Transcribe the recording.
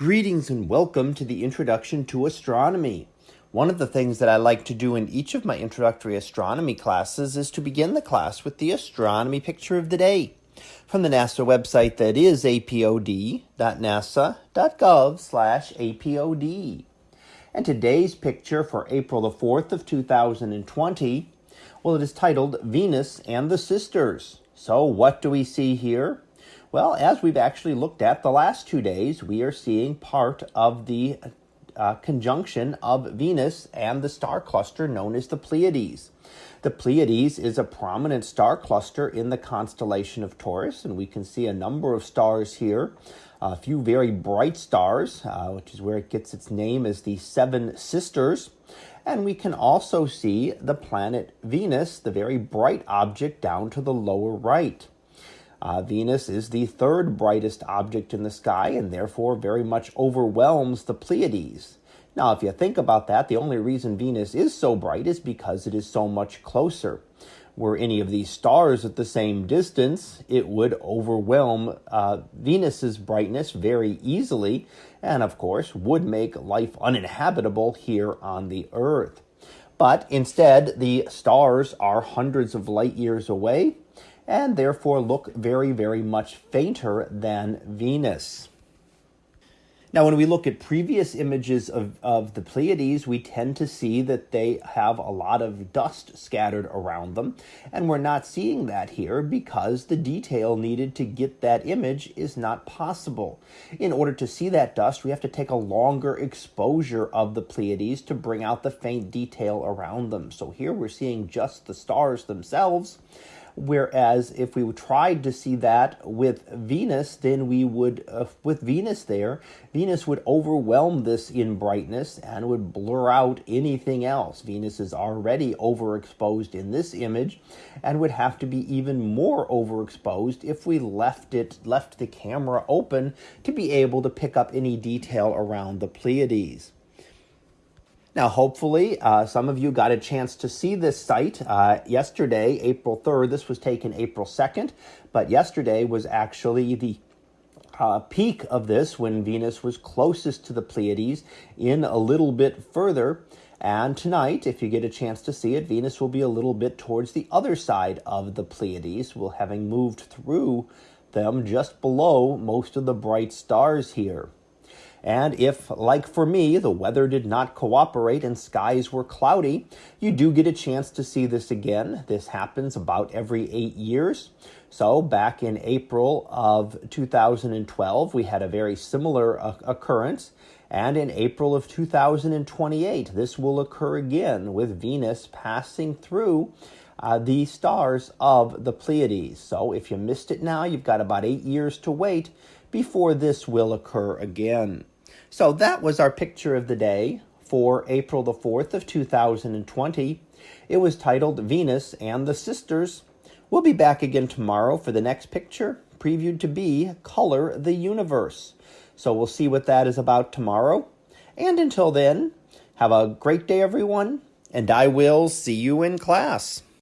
Greetings and welcome to the Introduction to Astronomy. One of the things that I like to do in each of my introductory astronomy classes is to begin the class with the astronomy picture of the day from the NASA website that is apod.nasa.gov/apod. And today's picture for April the 4th of 2020, well it is titled Venus and the Sisters. So what do we see here? Well, as we've actually looked at the last two days, we are seeing part of the uh, conjunction of Venus and the star cluster known as the Pleiades. The Pleiades is a prominent star cluster in the constellation of Taurus, and we can see a number of stars here. A few very bright stars, uh, which is where it gets its name as the Seven Sisters. And we can also see the planet Venus, the very bright object down to the lower right. Uh, Venus is the third brightest object in the sky and therefore very much overwhelms the Pleiades. Now, if you think about that, the only reason Venus is so bright is because it is so much closer. Were any of these stars at the same distance, it would overwhelm uh, Venus's brightness very easily, and of course, would make life uninhabitable here on the Earth. But instead, the stars are hundreds of light years away, and therefore look very, very much fainter than Venus. Now, when we look at previous images of, of the Pleiades, we tend to see that they have a lot of dust scattered around them, and we're not seeing that here because the detail needed to get that image is not possible. In order to see that dust, we have to take a longer exposure of the Pleiades to bring out the faint detail around them. So here we're seeing just the stars themselves, Whereas if we tried to see that with Venus, then we would, uh, with Venus there, Venus would overwhelm this in brightness and would blur out anything else. Venus is already overexposed in this image and would have to be even more overexposed if we left it, left the camera open to be able to pick up any detail around the Pleiades. Now, hopefully, uh, some of you got a chance to see this sight uh, yesterday, April 3rd. This was taken April 2nd, but yesterday was actually the uh, peak of this when Venus was closest to the Pleiades in a little bit further. And tonight, if you get a chance to see it, Venus will be a little bit towards the other side of the Pleiades, will having moved through them just below most of the bright stars here. And if, like for me, the weather did not cooperate and skies were cloudy, you do get a chance to see this again. This happens about every eight years. So back in April of 2012, we had a very similar occurrence. And in April of 2028, this will occur again with Venus passing through uh, the stars of the Pleiades. So if you missed it now, you've got about eight years to wait before this will occur again. So that was our picture of the day for April the 4th of 2020. It was titled Venus and the Sisters. We'll be back again tomorrow for the next picture, previewed to be Color the Universe. So we'll see what that is about tomorrow. And until then, have a great day, everyone, and I will see you in class.